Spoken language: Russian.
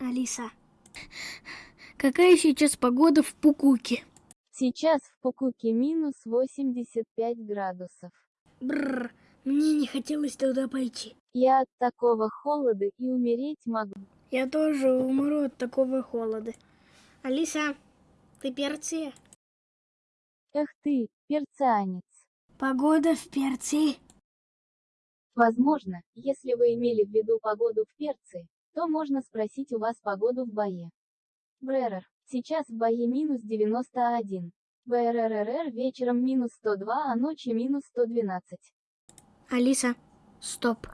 Алиса, какая сейчас погода в Пукуке? Сейчас в Пукуке минус 85 градусов. Бррр, мне не хотелось туда пойти. Я от такого холода и умереть могу. Я тоже умру от такого холода. Алиса, ты Перция? Эх ты, перцианец. Погода в Перции. Возможно, если вы имели в виду погоду в Перции, то можно спросить у вас погоду в Бае. Бререр, сейчас в Бае минус 91. БРРРР вечером минус 102, а ночью минус 112. Алиса, стоп.